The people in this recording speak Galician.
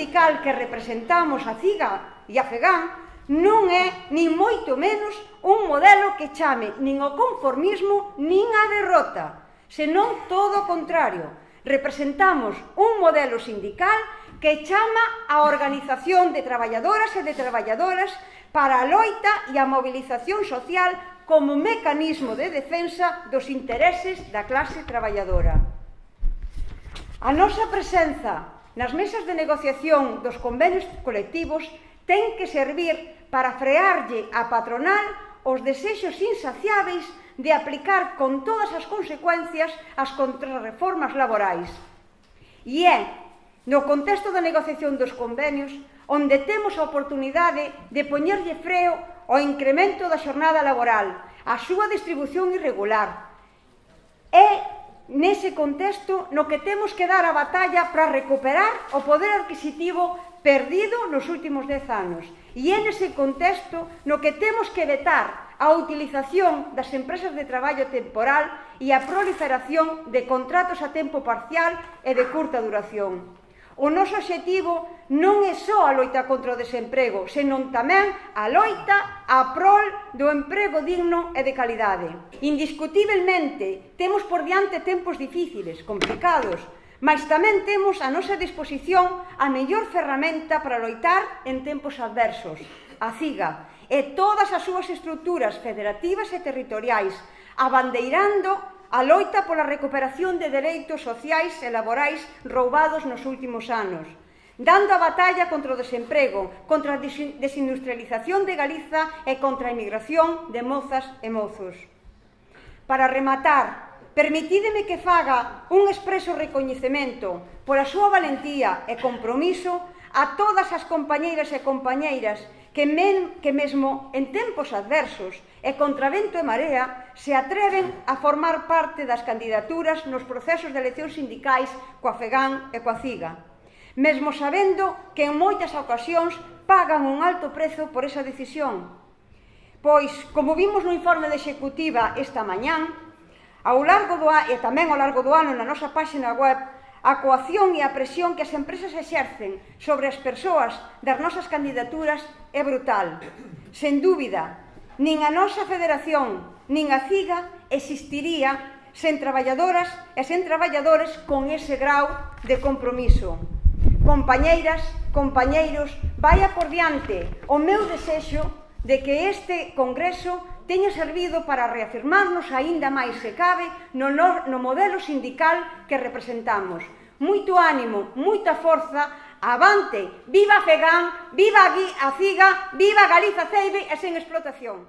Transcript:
sindical que representamos a CIGA e a FEGAN non é, nin moito menos, un modelo que chame nin o conformismo nin a derrota, senón todo o contrario. Representamos un modelo sindical que chama a organización de traballadoras e de traballadoras para a loita e a movilización social como mecanismo de defensa dos intereses da clase traballadora. A nosa presenza nas mesas de negociación dos convenios colectivos ten que servir para frearlle a patronal os desexos insaciáveis de aplicar con todas as consecuencias as contrarreformas laborais. E é no contexto da negociación dos convenios onde temos a oportunidade de poñerlle freo ao incremento da xornada laboral, a súa distribución irregular, nese contexto no que temos que dar a batalla para recuperar o poder adquisitivo perdido nos últimos dez anos. E é nese contexto no que temos que vetar a utilización das empresas de traballo temporal e a proliferación de contratos a tempo parcial e de curta duración. O noso objetivo non é só a loita contra o desemprego, senón tamén a loita a prol do emprego digno e de calidade. Indiscutiblemente, temos por diante tempos difíciles, complicados, mas tamén temos a nosa disposición a mellor ferramenta para loitar en tempos adversos, a CIGA, e todas as súas estruturas federativas e territoriais, abandeirando a loita pola recuperación de dereitos sociais e laborais roubados nos últimos anos, dando a batalla contra o desemprego, contra a desindustrialización de Galiza e contra a emigración de mozas e mozos. Para rematar, permitídeme que faga un expreso recoñecemento pola súa valentía e compromiso a todas as compañeiras e compañeiras que, men, que mesmo en tempos adversos e contra vento e marea se atreven a formar parte das candidaturas nos procesos de eleccións sindicais coa FEGAN e coa CIGA, mesmo sabendo que en moitas ocasións pagan un alto prezo por esa decisión. Pois, como vimos no informe de Executiva esta mañán, ao largo do ano, e tamén ao largo do ano na nosa páxina web a coacción e a presión que as empresas exercen sobre as persoas das nosas candidaturas é brutal. Sen dúbida, nin a nosa federación, nin a CIGA existiría sen traballadoras e sen traballadores con ese grau de compromiso. Compañeiras, compañeiros, vaya por diante o meu desexo de que este Congreso teña servido para reafirmarnos aínda máis se cabe no, no, no modelo sindical que representamos. Moito ánimo, moita forza, avante, viva Fegan, viva a CIGA, viva Galiza Ceibe e sen explotación.